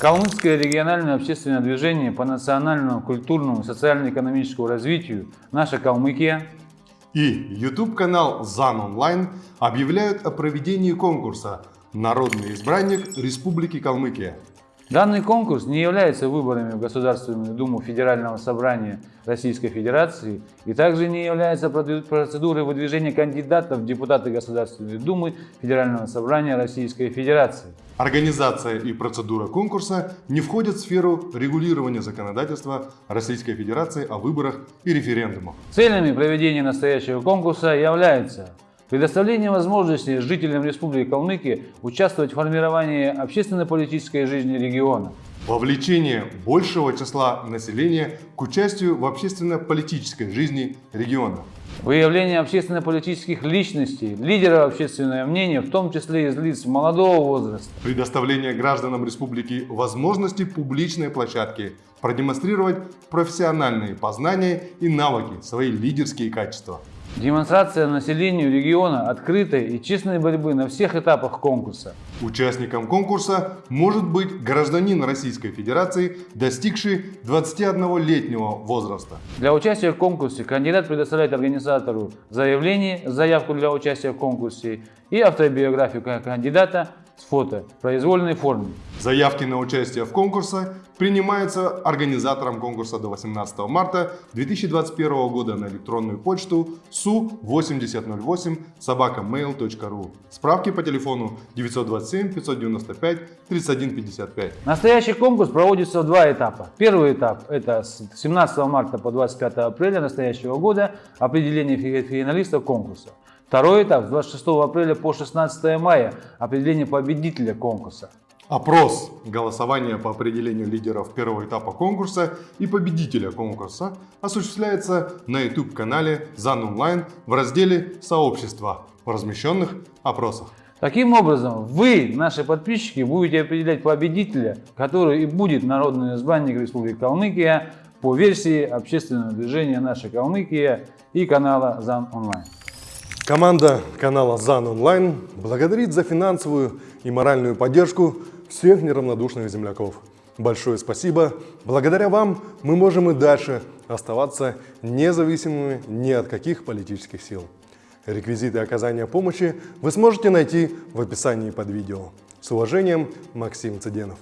Калмыцкое региональное общественное движение по национальному, культурному, социально-экономическому развитию «Наша Калмыкия» и YouTube-канал ЗАН Онлайн объявляют о проведении конкурса «Народный избранник Республики Калмыкия». Данный конкурс не является выборами в Государственную Думу Федерального Собрания Российской Федерации и также не является процедурой выдвижения кандидатов в депутаты Государственной Думы Федерального Собрания Российской Федерации. Организация и процедура конкурса не входят в сферу регулирования законодательства Российской Федерации о выборах и референдумах. Целями проведения настоящего конкурса является Предоставление возможности жителям Республики Калмыкия участвовать в формировании общественно-политической жизни региона. Вовлечение большего числа населения к участию в общественно-политической жизни региона. Выявление общественно-политических личностей, лидеров общественного мнения, в том числе из лиц молодого возраста. Предоставление гражданам республики возможности публичной площадки продемонстрировать профессиональные познания и навыки, свои лидерские качества. Демонстрация населению региона открытой и честной борьбы на всех этапах конкурса. Участником конкурса может быть гражданин Российской Федерации, достигший 21-летнего возраста. Для участия в конкурсе кандидат предоставляет организатору заявление, заявку для участия в конкурсе и автобиографию кандидата с фото в произвольной форме. Заявки на участие в конкурсе принимаются организатором конкурса до 18 марта 2021 года на электронную почту su8008 собакамейл.ру. Справки по телефону 927 595 3155. Настоящий конкурс проводится в два этапа. Первый этап это с 17 марта по 25 апреля настоящего года определение финалистов конкурса. Второй этап с 26 апреля по 16 мая определение победителя конкурса. Опрос голосования по определению лидеров первого этапа конкурса и победителя конкурса осуществляется на YouTube-канале ЗАН Онлайн в разделе «Сообщества» в размещенных опросах. Таким образом, вы, наши подписчики, будете определять победителя, который и будет народный избранник Республики Калмыкия по версии общественного движения «Наша Калмыкия» и канала ЗАН Онлайн. Команда канала ЗАН Онлайн благодарит за финансовую и моральную поддержку всех неравнодушных земляков. Большое спасибо. Благодаря вам мы можем и дальше оставаться независимыми ни от каких политических сил. Реквизиты оказания помощи вы сможете найти в описании под видео. С уважением, Максим Цыденов.